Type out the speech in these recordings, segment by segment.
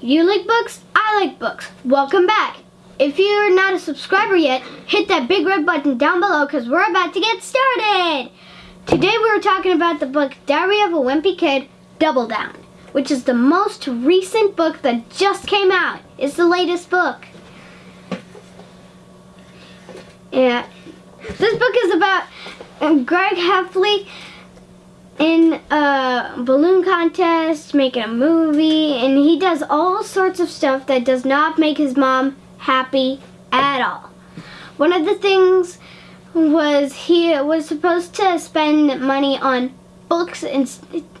You like books? I like books. Welcome back. If you're not a subscriber yet, hit that big red button down below because we're about to get started. Today we're talking about the book Diary of a Wimpy Kid, Double Down, which is the most recent book that just came out. It's the latest book. Yeah. This book is about um, Greg Heffley in a balloon contest, making a movie, and he does all sorts of stuff that does not make his mom happy at all. One of the things was he was supposed to spend money on books,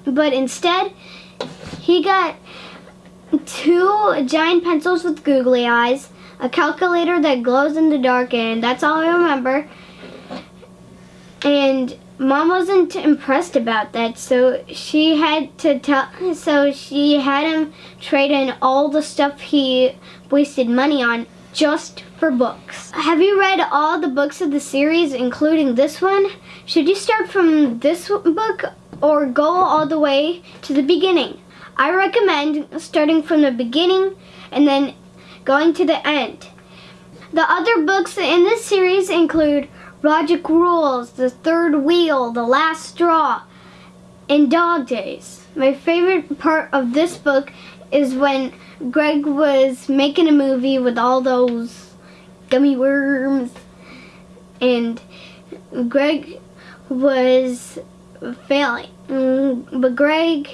but instead he got two giant pencils with googly eyes, a calculator that glows in the dark, and that's all I remember. And mom wasn't impressed about that so she had to tell so she had him trade in all the stuff he wasted money on just for books. Have you read all the books of the series including this one? Should you start from this book or go all the way to the beginning? I recommend starting from the beginning and then going to the end. The other books in this series include Rodrick Rules, The Third Wheel, The Last Straw, and Dog Days. My favorite part of this book is when Greg was making a movie with all those gummy worms and Greg was failing. Mm, but Greg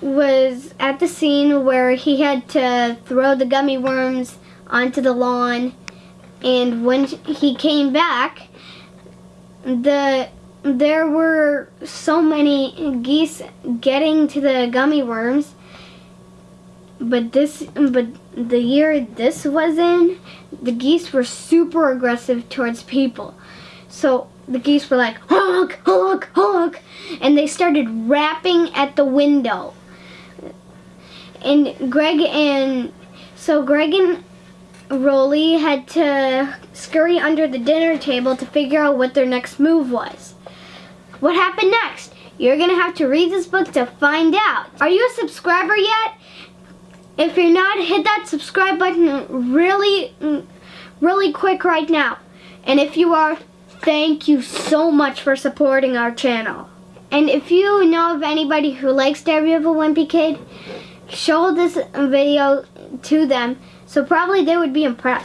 was at the scene where he had to throw the gummy worms onto the lawn and when he came back the there were so many geese getting to the gummy worms. But this but the year this was in the geese were super aggressive towards people. So the geese were like honk honk honk and they started rapping at the window. And Greg and so Greg and Rowley had to scurry under the dinner table to figure out what their next move was. What happened next? You're going to have to read this book to find out. Are you a subscriber yet? If you're not, hit that subscribe button really, really quick right now. And if you are, thank you so much for supporting our channel. And if you know of anybody who likes Diary of a Wimpy Kid, show this video to them so probably they would be impressed.